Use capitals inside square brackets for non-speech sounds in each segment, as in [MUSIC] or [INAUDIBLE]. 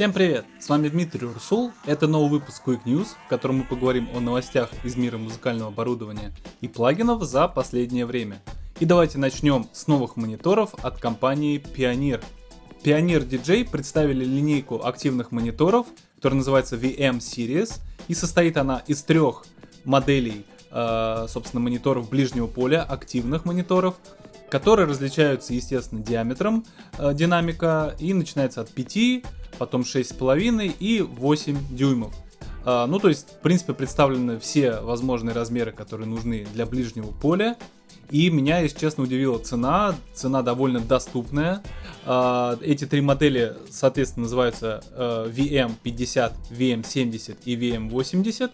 Всем привет! С вами Дмитрий Урсул. Это новый выпуск Quick News, в котором мы поговорим о новостях из мира музыкального оборудования и плагинов за последнее время. И давайте начнем с новых мониторов от компании Pioneer. Pioneer DJ представили линейку активных мониторов, которая называется VM Series, и состоит она из трех моделей, э, собственно, мониторов ближнего поля, активных мониторов, которые различаются, естественно, диаметром э, динамика и начинается от 5, потом 6,5 и 8 дюймов. Э, ну, то есть, в принципе, представлены все возможные размеры, которые нужны для ближнего поля. И меня, если честно, удивила цена. Цена довольно доступная. Э, эти три модели, соответственно, называются э, VM50, VM70 и VM80.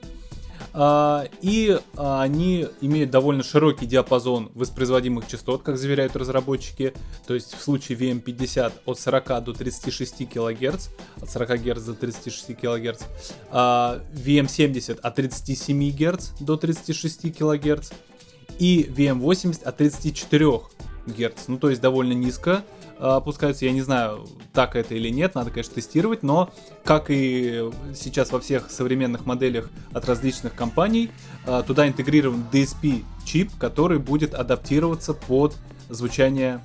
А, и а, они имеют довольно широкий диапазон воспроизводимых частот, как заверяют разработчики. То есть в случае VM50 от 40 до 36 кГц, от 40 Гц до 36 кГц, VM70 от 37 Гц до 36 кГц и VM80 от 34 Гц. Ну то есть довольно низко. А, опускаются. Я не знаю, так это или нет, надо, конечно, тестировать, но как и сейчас во всех современных моделях от различных компаний, а, туда интегрирован DSP чип, который будет адаптироваться под звучание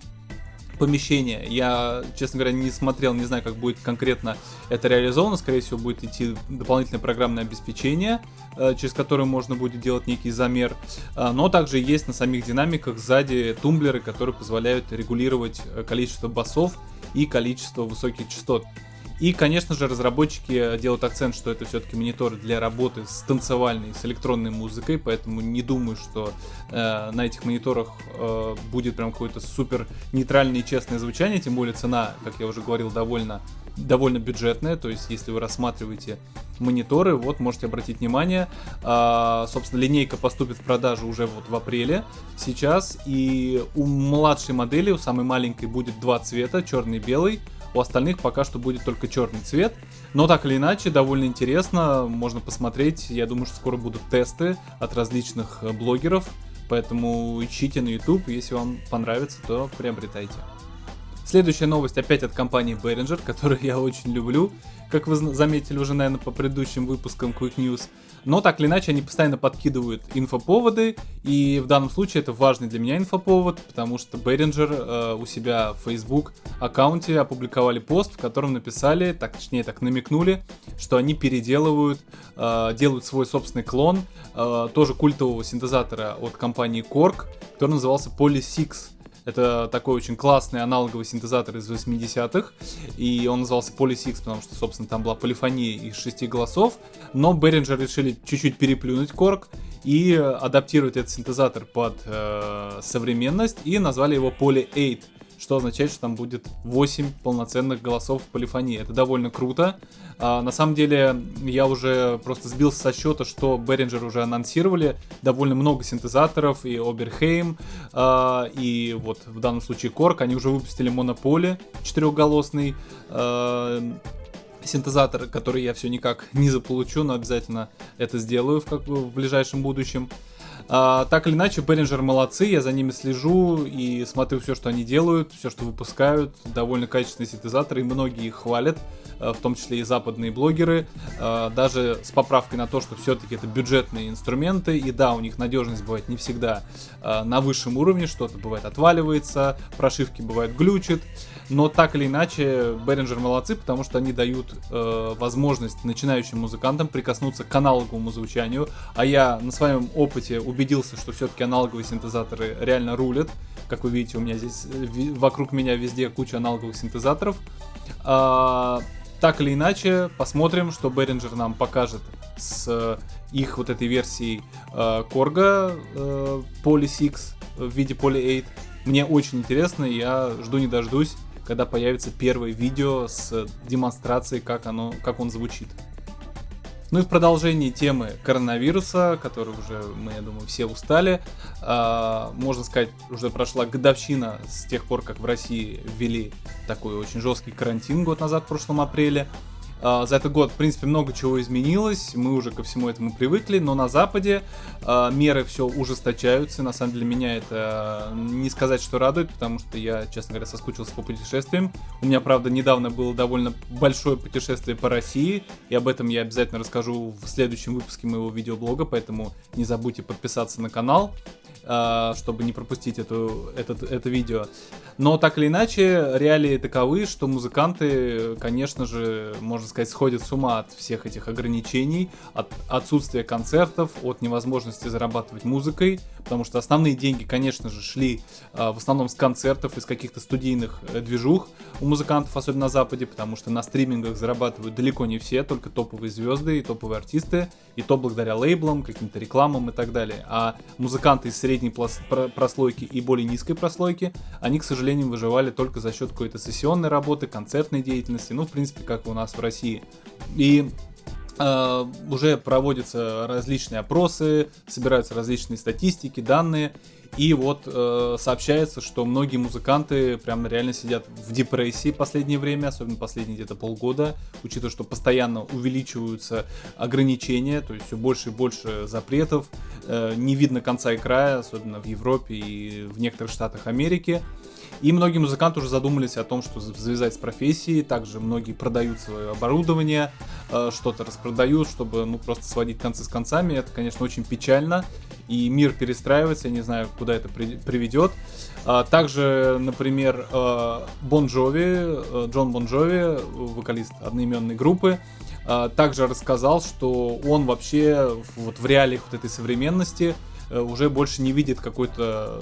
помещения. Я, честно говоря, не смотрел, не знаю, как будет конкретно это реализовано. Скорее всего, будет идти дополнительное программное обеспечение, э, через которое можно будет делать некий замер. Э, но также есть на самих динамиках сзади тумблеры, которые позволяют регулировать э, количество басов и количество высоких частот. И, конечно же, разработчики делают акцент, что это все-таки мониторы для работы с танцевальной, с электронной музыкой, поэтому не думаю, что э, на этих мониторах э, будет прям какое-то супер нейтральное и честное звучание, тем более цена, как я уже говорил, довольно довольно бюджетная, то есть если вы рассматриваете мониторы, вот можете обратить внимание, а, собственно линейка поступит в продажу уже вот в апреле сейчас, и у младшей модели, у самой маленькой будет два цвета, черный и белый, у остальных пока что будет только черный цвет. Но так или иначе, довольно интересно, можно посмотреть. Я думаю, что скоро будут тесты от различных э, блогеров. Поэтому ищите на YouTube, если вам понравится, то приобретайте. Следующая новость опять от компании Behringer, которую я очень люблю, как вы заметили уже, наверное, по предыдущим выпускам Quick News. Но так или иначе, они постоянно подкидывают инфоповоды, и в данном случае это важный для меня инфоповод, потому что Behringer э, у себя в Facebook аккаунте опубликовали пост, в котором написали, так точнее так намекнули, что они переделывают, э, делают свой собственный клон, э, тоже культового синтезатора от компании Korg, который назывался Polysix. Это такой очень классный аналоговый синтезатор из 80-х, и он назывался Polysix, потому что, собственно, там была полифония из шести голосов, но Behringer решили чуть-чуть переплюнуть Korg и адаптировать этот синтезатор под э, современность, и назвали его Poly 8 что означает, что там будет 8 полноценных голосов в полифонии. Это довольно круто. А, на самом деле, я уже просто сбился со счета, что Behringer уже анонсировали довольно много синтезаторов, и Oberheim, а, и вот в данном случае Korg, они уже выпустили Monopoly четырехголосный, а, синтезатор, который я все никак не заполучу, но обязательно это сделаю в, как, в ближайшем будущем. А, так или иначе, Behringer молодцы, я за ними слежу и смотрю все, что они делают, все, что выпускают. Довольно качественные синтезаторы, и многие их хвалят, а, в том числе и западные блогеры. А, даже с поправкой на то, что все-таки это бюджетные инструменты, и да, у них надежность бывает не всегда на высшем уровне, что-то бывает отваливается, прошивки бывают глючат. Но так или иначе, Behringer молодцы, потому что они дают возможность начинающим музыкантам прикоснуться к аналоговому звучанию. А я на своем опыте убедился, что все-таки аналоговые синтезаторы реально рулят. Как вы видите, у меня здесь вокруг меня везде куча аналоговых синтезаторов. А, так или иначе, посмотрим, что Behringer нам покажет с их вот этой версией э, Korga э, Poly 6 в виде Poly 8. Мне очень интересно, я жду не дождусь когда появится первое видео с демонстрацией, как, оно, как он звучит. Ну и в продолжении темы коронавируса, который уже, мы, я думаю, все устали, э, можно сказать, уже прошла годовщина с тех пор, как в России ввели такой очень жесткий карантин год назад, в прошлом апреле. А, за этот год, в принципе, много чего изменилось, мы уже ко всему этому привыкли, но на Западе а, меры все ужесточаются. На самом деле меня это не сказать, что радует, потому что я, честно говоря, соскучился по путешествиям. У меня, правда, недавно было довольно большое путешествие по России, и об этом я обязательно расскажу в следующем выпуске моего видеоблога, поэтому не забудьте подписаться на канал. А, чтобы не пропустить эту, этот, это видео. Но так или иначе, реалии таковы, что музыканты, конечно же, можно сказать, сходят с ума от всех этих ограничений, от отсутствия концертов, от невозможности зарабатывать музыкой, потому что основные деньги, конечно же, шли а, в основном с концертов, из каких-то студийных э, движух у музыкантов, особенно на Западе, потому что на стримингах зарабатывают далеко не все, только топовые звезды и топовые артисты, и то благодаря лейблам, каким-то рекламам и так далее. А музыканты из средней прослойки и более низкой прослойки, они, к сожалению, выживали только за счет какой-то сессионной работы, концертной деятельности, ну, в принципе, как у нас в России. И уже проводятся различные опросы, собираются различные статистики, данные, и вот uh, сообщается, что многие музыканты прям реально сидят в депрессии последнее время, особенно последние где-то полгода, учитывая, что постоянно увеличиваются ограничения, то есть все больше и больше запретов, uh, не видно конца и края, особенно в Европе и в некоторых штатах Америки. И многие музыканты уже задумались о том, что завязать с профессией. Также многие продают свое оборудование, э, что-то распродают, чтобы ну, просто сводить концы с концами. Это, конечно, очень печально. И мир перестраивается, я не знаю, куда это приведет. А, также, например, Бон Джови, Джон Бон Джови, вокалист одноименной группы, э, также рассказал, что он вообще вот в реалиях вот этой современности э, уже больше не видит какой-то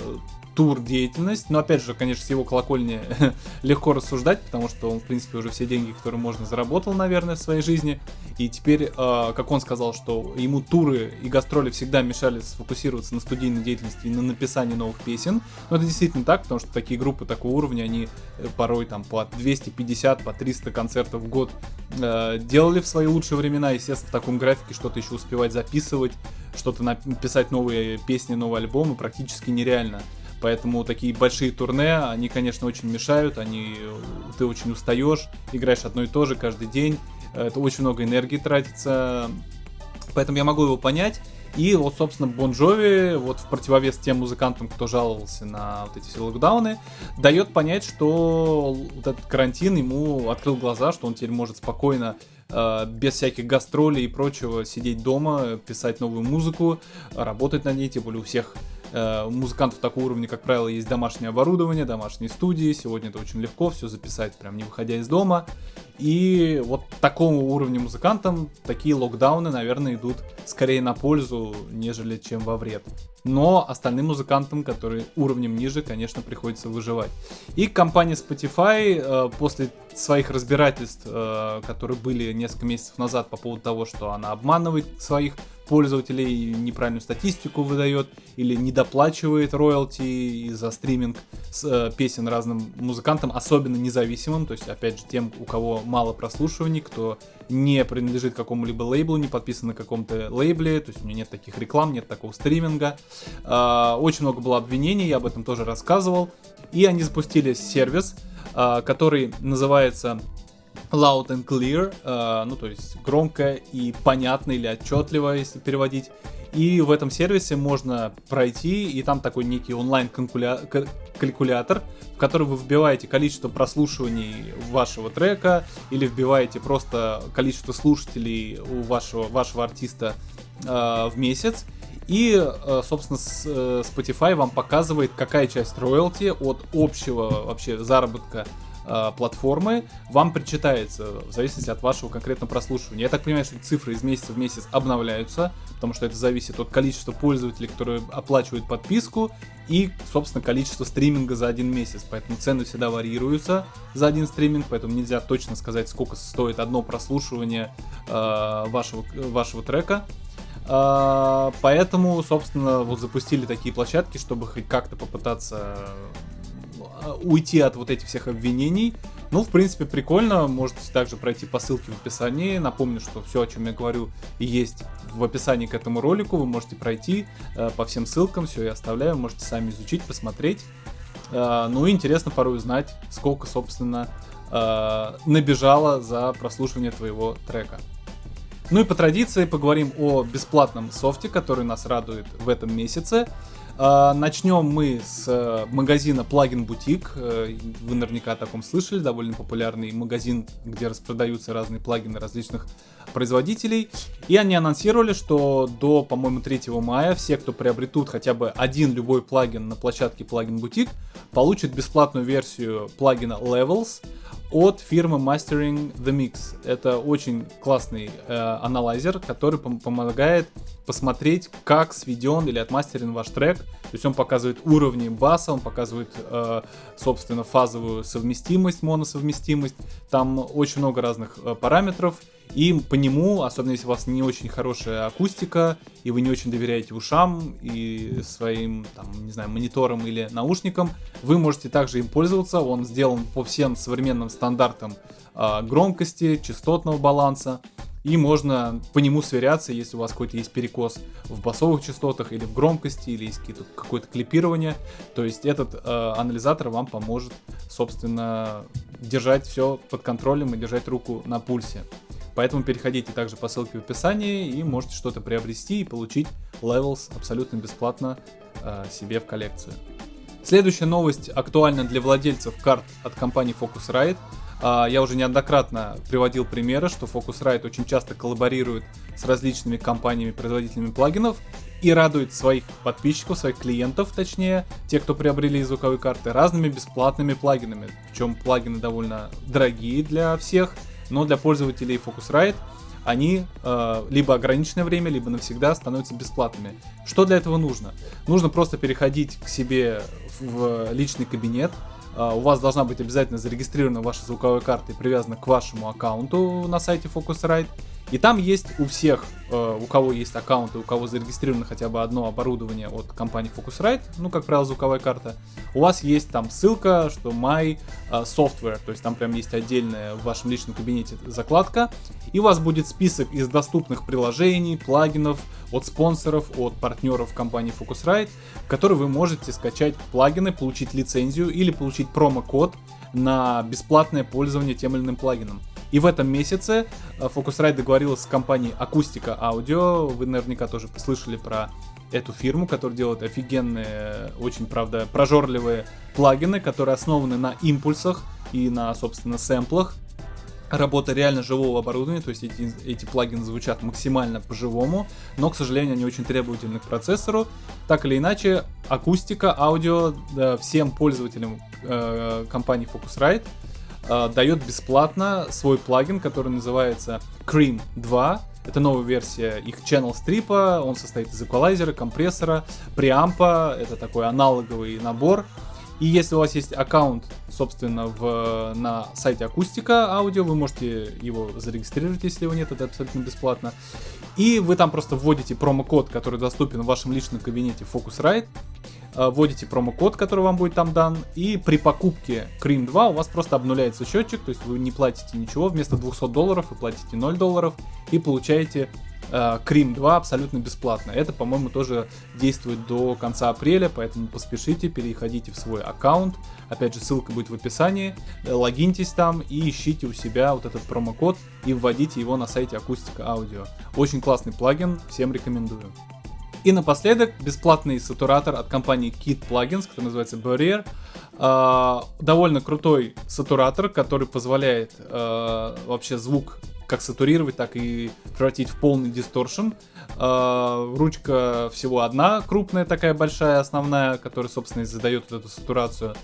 тур деятельность. Но опять же, конечно, с его колокольни [LAUGHS] легко рассуждать, потому что он, в принципе, уже все деньги, которые можно, заработал, наверное, в своей жизни. И теперь, э, как он сказал, что ему туры и гастроли всегда мешали сфокусироваться на студийной деятельности и на написании новых песен. Но это действительно так, потому что такие группы такого уровня, они э, порой там по 250, по 300 концертов в год э, делали в свои лучшие времена. Естественно, в таком графике что-то еще успевать записывать, что-то написать новые песни, новые альбомы практически нереально. Поэтому такие большие турне, они, конечно, очень мешают, они, ты очень устаешь, играешь одно и то же каждый день, это очень много энергии тратится, поэтому я могу его понять. И вот, собственно, Бон Джови, вот в противовес тем музыкантам, кто жаловался на вот эти все локдауны, дает понять, что вот этот карантин ему открыл глаза, что он теперь может спокойно э, без всяких гастролей и прочего сидеть дома, писать новую музыку, работать над ней, тем более у всех у музыкантов такого уровня, как правило, есть домашнее оборудование, домашние студии. Сегодня это очень легко все записать, прям не выходя из дома. И вот такому уровню музыкантам такие локдауны, наверное, идут скорее на пользу, нежели чем во вред. Но остальным музыкантам, которые уровнем ниже, конечно, приходится выживать. И компания Spotify э, после своих разбирательств, э, которые были несколько месяцев назад по поводу того, что она обманывает своих пользователей, неправильную статистику выдает или недоплачивает роялти за стриминг с, э, песен разным музыкантам, особенно независимым, то есть, опять же, тем, у кого мало прослушиваний, кто не принадлежит какому-либо лейблу, не подписан на каком-то лейбле, то есть у меня нет таких реклам, нет такого стриминга. Э, очень много было обвинений, я об этом тоже рассказывал. И они запустили сервис, э, который называется loud and clear, э, ну то есть громко и понятно или отчетливо, если переводить. И в этом сервисе можно пройти, и там такой некий онлайн-калькулятор, в который вы вбиваете количество прослушиваний вашего трека, или вбиваете просто количество слушателей у вашего, вашего артиста э, в месяц. И, э, собственно, э, Spotify вам показывает, какая часть роялти от общего вообще заработка э, платформы вам причитается в зависимости от вашего конкретного прослушивания. Я так понимаю, что цифры из месяца в месяц обновляются, потому что это зависит от количества пользователей, которые оплачивают подписку, и, собственно, количество стриминга за один месяц. Поэтому цены всегда варьируются за один стриминг, поэтому нельзя точно сказать, сколько стоит одно прослушивание э, вашего, вашего трека. Uh, поэтому, собственно, вот запустили такие площадки, чтобы хоть как-то попытаться Э, уйти от вот этих всех обвинений. Ну, в принципе, прикольно. Можете также пройти по ссылке в описании. Напомню, что все, о чем я говорю, есть в описании к этому ролику. Вы можете пройти э, по всем ссылкам. Все я оставляю. Можете сами изучить, посмотреть. Э, ну интересно порой узнать, сколько, собственно, э, набежала за прослушивание твоего трека. Ну и по традиции поговорим о бесплатном софте, который нас радует в этом месяце. А, начнем мы с э, магазина Plugin Boutique. Э, вы наверняка о таком слышали. Довольно популярный магазин, где распродаются разные плагины различных производителей. И они анонсировали, что до, по-моему, 3 мая все, кто приобретут хотя бы один любой плагин на площадке Plugin Boutique, получат бесплатную версию плагина Levels от фирмы Mastering the Mix. Это очень классный э, аналайзер, который пом- помогает посмотреть, как сведен или отмастерен ваш трек. То есть он показывает уровни баса, он показывает, э, собственно, фазовую совместимость, моносовместимость. Там очень много разных э, параметров. И по нему, особенно если у вас не очень хорошая акустика, и вы не очень доверяете ушам и своим, там, не знаю, мониторам или наушникам, вы можете также им пользоваться. Он сделан по всем современным стандартам э, громкости, частотного баланса. И можно по нему сверяться, если у вас какой-то есть перекос в басовых частотах или в громкости, или есть какое-то клипирование. То есть этот э, анализатор вам поможет, собственно, держать все под контролем и держать руку на пульсе. Поэтому переходите также по ссылке в описании и можете что-то приобрести и получить Levels абсолютно бесплатно э, себе в коллекцию. Следующая новость актуальна для владельцев карт от компании Focusrite. Э, я уже неоднократно приводил примеры, что Focusrite очень часто коллаборирует с различными компаниями-производителями плагинов и радует своих подписчиков, своих клиентов, точнее, те, кто приобрели звуковые карты, разными бесплатными плагинами. Причем плагины довольно дорогие для всех – но для пользователей Focusrite они э, либо ограниченное время, либо навсегда становятся бесплатными. Что для этого нужно? Нужно просто переходить к себе в личный кабинет. Э, у вас должна быть обязательно зарегистрирована ваша звуковая карта и привязана к вашему аккаунту на сайте Focusrite. И там есть у всех, э, у кого есть аккаунты, у кого зарегистрировано хотя бы одно оборудование от компании Focusrite, ну, как правило, звуковая карта, у вас есть там ссылка, что My э, Software, то есть там прям есть отдельная в вашем личном кабинете закладка, и у вас будет список из доступных приложений, плагинов, от спонсоров, от партнеров компании Focusrite, в который вы можете скачать плагины, получить лицензию или получить промокод на бесплатное пользование тем или иным плагином. И в этом месяце э, Focusrite договорилась с компанией Акустика Аудио. Вы наверняка тоже послышали про эту фирму, которая делает офигенные, очень, правда, прожорливые плагины, которые основаны на импульсах и на, собственно, сэмплах. Работа реально живого оборудования, то есть эти, эти плагины звучат максимально по-живому, но, к сожалению, они очень требовательны к процессору. Так или иначе, акустика, аудио да, всем пользователям э, компании Focusrite э, дает бесплатно свой плагин, который называется Cream 2. Это новая версия их Channel Strip. Он состоит из эквалайзера, компрессора, преампа. Это такой аналоговый набор. И если у вас есть аккаунт, собственно, в, на сайте Акустика Аудио, вы можете его зарегистрировать, если его нет, это абсолютно бесплатно. И вы там просто вводите промокод, который доступен в вашем личном кабинете Focusrite, вводите промокод, который вам будет там дан, и при покупке Cream 2 у вас просто обнуляется счетчик, то есть вы не платите ничего, вместо 200 долларов вы платите 0 долларов и получаете э, Cream 2 абсолютно бесплатно. Это, по-моему, тоже действует до конца апреля, поэтому поспешите, переходите в свой аккаунт. Опять же, ссылка будет в описании. Э, логиньтесь там и ищите у себя вот этот промокод и вводите его на сайте Акустика Аудио. Очень классный плагин, всем рекомендую. И напоследок бесплатный сатуратор от компании Kit Plugins, который называется Barrier. Э, довольно крутой сатуратор, который позволяет э, вообще звук как сатурировать, так и превратить в полный дисторшн. Э, ручка всего одна, крупная такая большая, основная, которая, собственно, и задает вот эту сатурацию.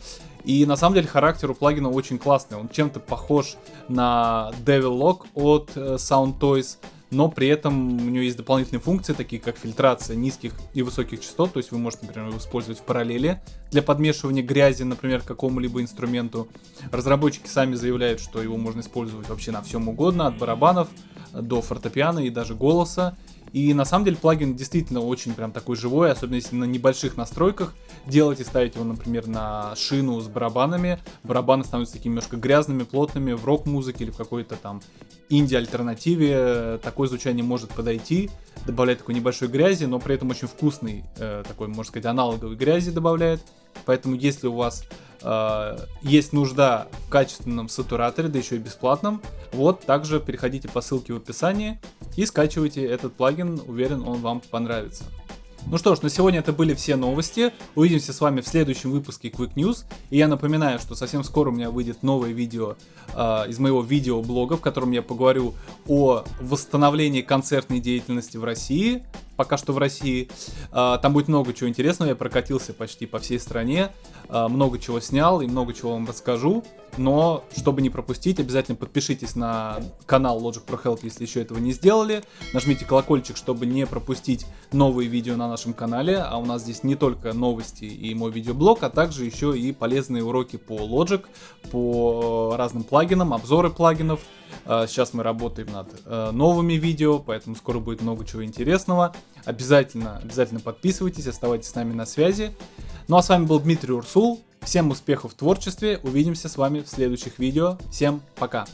И на самом деле характер у плагина очень классный. Он чем-то похож на Devil Lock от э, Sound Toys но при этом у нее есть дополнительные функции, такие как фильтрация низких и высоких частот, то есть вы можете, например, его использовать в параллели для подмешивания грязи, например, к какому-либо инструменту. Разработчики сами заявляют, что его можно использовать вообще на всем угодно, от барабанов до фортепиано и даже голоса. И на самом деле плагин действительно очень прям такой живой, особенно если на небольших настройках делать и ставить его, например, на шину с барабанами. Барабаны становятся такими немножко грязными, плотными в рок-музыке или в какой-то там инди-альтернативе. Такое звучание может подойти, добавляет такой небольшой грязи, но при этом очень вкусный, э, такой, можно сказать, аналоговый грязи добавляет. Поэтому если у вас э, есть нужда в качественном сатураторе, да еще и бесплатном, вот также переходите по ссылке в описании и скачивайте этот плагин, уверен он вам понравится. Ну что ж, на сегодня это были все новости. Увидимся с вами в следующем выпуске Quick News. И я напоминаю, что совсем скоро у меня выйдет новое видео э, из моего видеоблога, в котором я поговорю о восстановлении концертной деятельности в России. Пока что в России. Э, там будет много чего интересного. Я прокатился почти по всей стране. Э, много чего снял и много чего вам расскажу. Но, чтобы не пропустить, обязательно подпишитесь на канал Logic Pro Help, если еще этого не сделали. Нажмите колокольчик, чтобы не пропустить новые видео на нашем канале. А у нас здесь не только новости и мой видеоблог, а также еще и полезные уроки по Logic, по разным плагинам, обзоры плагинов. А, сейчас мы работаем над э, новыми видео, поэтому скоро будет много чего интересного. Обязательно, обязательно подписывайтесь, оставайтесь с нами на связи. Ну а с вами был Дмитрий Урсул. Всем успехов в творчестве. Увидимся с вами в следующих видео. Всем пока.